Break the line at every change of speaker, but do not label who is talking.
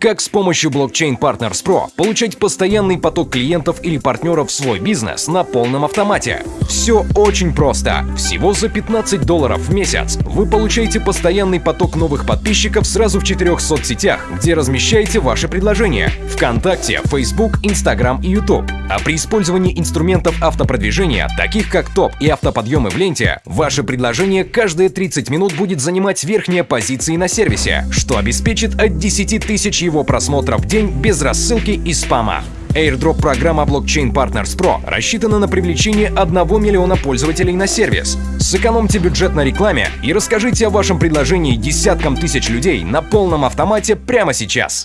Как с помощью Blockchain Partners Pro получать постоянный поток клиентов или партнеров в свой бизнес на полном автомате? Все очень просто. Всего за 15 долларов в месяц вы получаете постоянный поток новых подписчиков сразу в четырех соцсетях, где размещаете ваши предложения – ВКонтакте, Facebook, Instagram и YouTube. А при использовании инструментов автопродвижения, таких как топ и автоподъемы в ленте, ваше предложение каждые 30 минут будет занимать верхние позиции на сервисе, что обеспечит от 10 тысяч его просмотров в день без рассылки и спама. Airdrop программа Blockchain Partners Pro рассчитана на привлечение 1 миллиона пользователей на сервис. Сэкономьте бюджет на рекламе и расскажите о вашем предложении десяткам тысяч людей на полном автомате прямо сейчас.